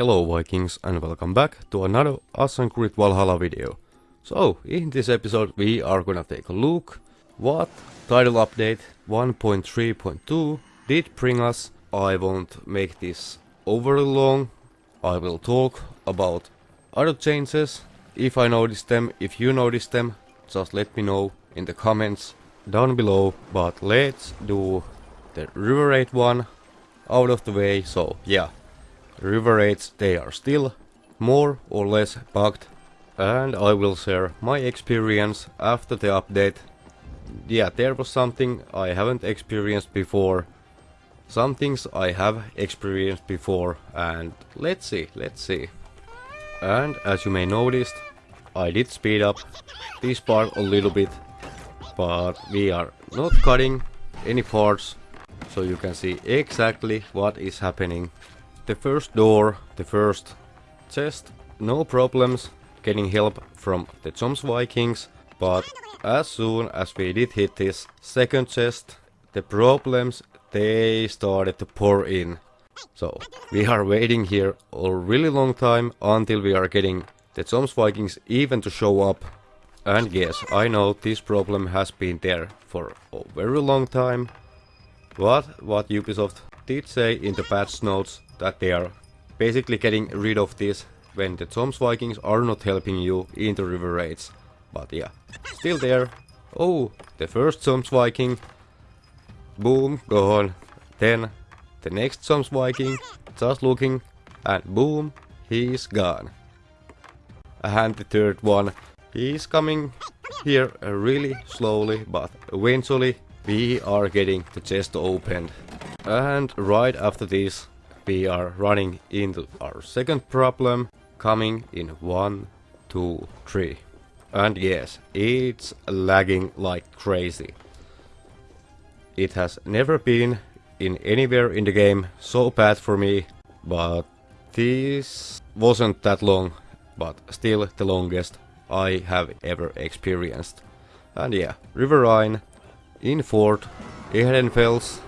Hello Vikings and welcome back to another Assassin's Creed Valhalla video. So, in this episode we are gonna take a look what title update 1.3.2 did bring us. I won't make this overly long. I will talk about other changes. If I notice them, if you notice them, just let me know in the comments down below. But let's do the River Raid one out of the way. So yeah, River Raids they are still more or less bugged. And I will share my experience after the update. Yeah, there was something I haven't experienced before. Some things I have experienced before and let's see, let's see. And as you may noticed, I did speed up this part a little bit, but we are not cutting any parts, so you can see exactly what is happening. The first door, the first chest, no problems getting help from the Jomsvikings, but as soon as we did hit this second chest, the problems they started to pour in. So we are waiting here a really long time until we are getting the Jomsvikings even to show up. And yes, I know this problem has been there for a very long time. But what Ubisoft did say in the patch notes that they are basically getting rid of this when the Jomsvikings are not helping you in the river raids. But yeah, still there. Oh, the first Jomsviking. Boom, gone. Then the next Jomsviking, just looking, and boom, he's gone. And the third one, he's coming here really slowly, but eventually we are getting the chest opened. And right after this, we are running into our second problem, coming in one, two, three. And yes, it's lagging like crazy. It has never been in anywhere in the game so bad for me, but this wasn't that long, but still the longest I have ever experienced. And yeah, River Rhine, in Fort, Ehrenfels,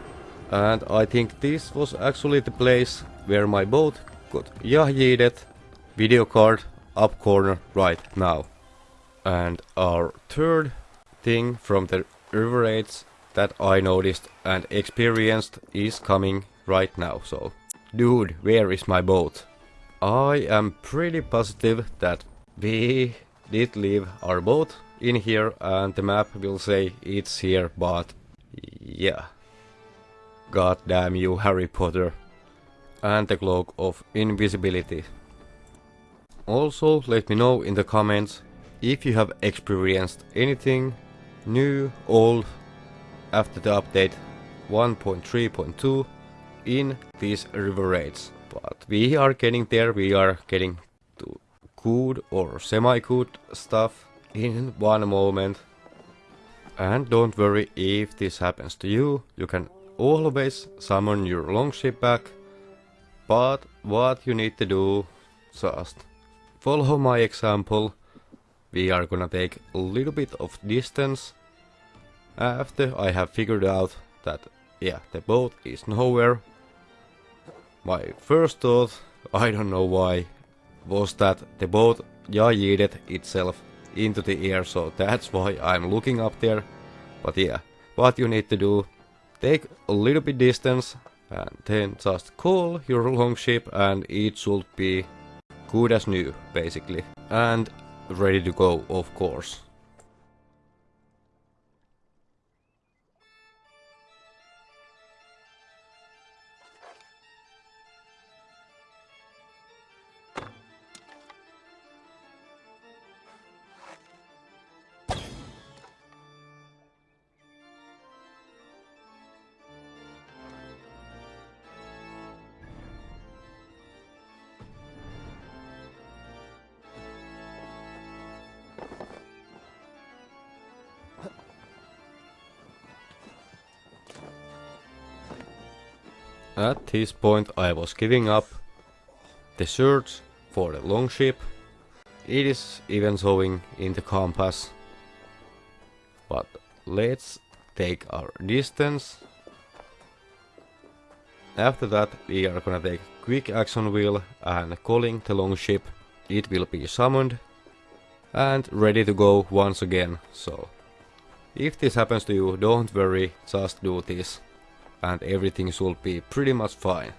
and I think this was actually the place where my boat got Yahyedet video card up corner right now. And our third thing from the river raids that I noticed and experienced is coming right now. So, dude, where is my boat? I am pretty positive that we did leave our boat in here and the map will say it's here, but yeah. God damn you, Harry Potter. And the cloak of invisibility. Also, let me know in the comments if you have experienced anything new, old, after the update 1.3.2 in these river raids. But we are getting there, we are getting to good or semi-good stuff in one moment. And don't worry if this happens to you, you can always summon your longship back. But what you need to do, just follow my example. We are gonna take a little bit of distance after I have figured out that, yeah, the boat is nowhere, my first thought, I don't know why, was that the boat yeeted itself into the air, so that's why I'm looking up there. But yeah, what you need to do, take a little bit distance, and then just call your longship and it should be good as new, basically. And ready to go, of course. At this point I was giving up the search for the longship. It is even showing in the compass. But let's take our distance. After that we are gonna take quick action wheel and calling the longship. It will be summoned and ready to go once again. So if this happens to you, don't worry, just do this and everything should be pretty much fine.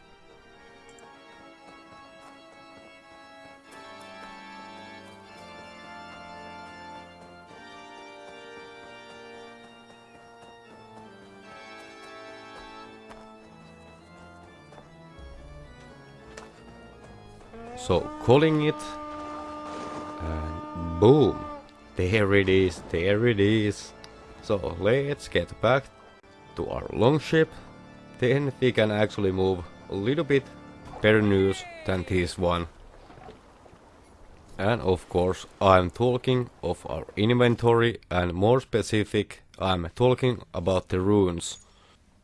So calling it and boom. There it is there it is. So let's get back to our longship then we can actually move a little bit better news than this one. And of course I'm talking of our inventory and more specific I'm talking about the runes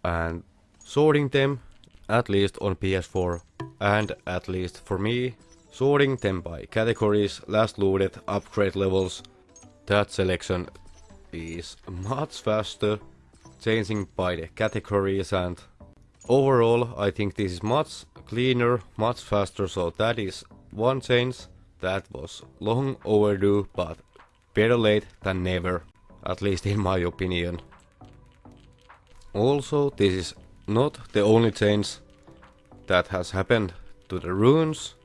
and sorting them at least on PS4 and at least for me Sorting them by categories, last looted, upgrade levels, that selection is much faster, changing by the categories and overall I think this is much cleaner, much faster, so that is one change that was long overdue but better late than never, at least in my opinion. Also this is not the only change that has happened to the runes,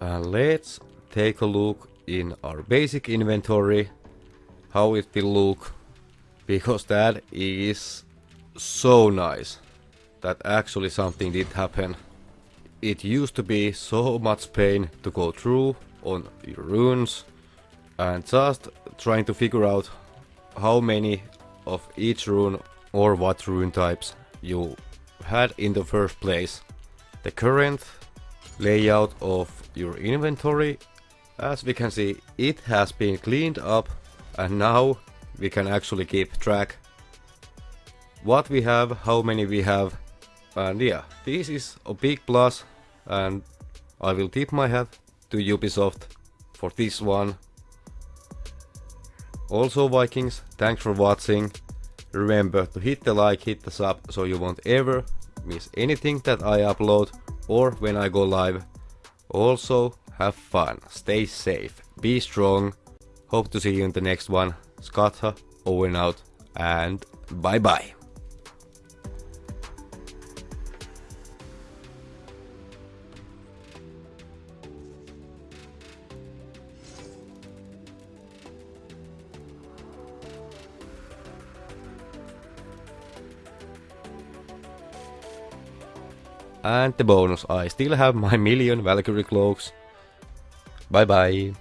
uh, let's take a look in our basic inventory how it will look because that is so nice that actually something did happen. It used to be so much pain to go through on your runes and just trying to figure out how many of each rune or what rune types you had in the first place. The current layout of your inventory. As we can see, it has been cleaned up and now we can actually keep track what we have, how many we have and yeah, this is a big plus and I will tip my hat to Ubisoft for this one. Also Vikings, thanks for watching. Remember to hit the like, hit the sub so you won't ever miss anything that I upload or when I go live. Also, have fun, stay safe, be strong. Hope to see you in the next one. Skatha, over and out, and bye bye. And the bonus, I still have my million Valkyrie cloaks. Bye bye.